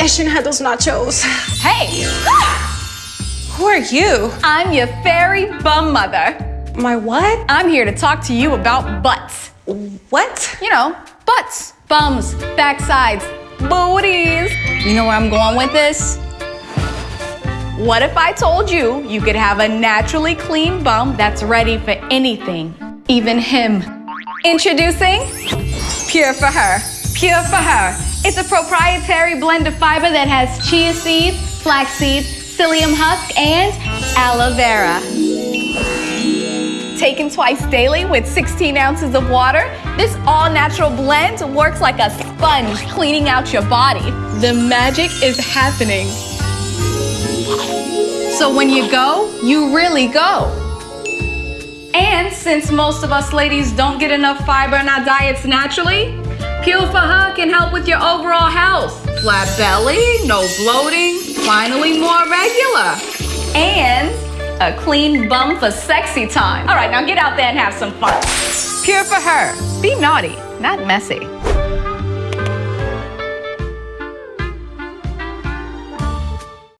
I shouldn't have those nachos. Hey, Who are you? I'm your fairy bum mother. My what? I'm here to talk to you about butts. What? You know, butts, bums, backsides, booties. You know where I'm going with this? What if I told you you could have a naturally clean bum that's ready for anything, even him? Introducing Pure for Her. Pure for Her. It's a proprietary blend of fiber that has chia seeds, flax seeds, psyllium husk, and aloe vera. Taken twice daily with 16 ounces of water, this all natural blend works like a sponge cleaning out your body. The magic is happening. So when you go, you really go. And since most of us ladies don't get enough fiber in our diets naturally, Pure for Her can help with your overall health. Flat belly, no bloating, finally more regular. And a clean bum for sexy time. All right, now get out there and have some fun. Pure for Her. Be naughty, not messy.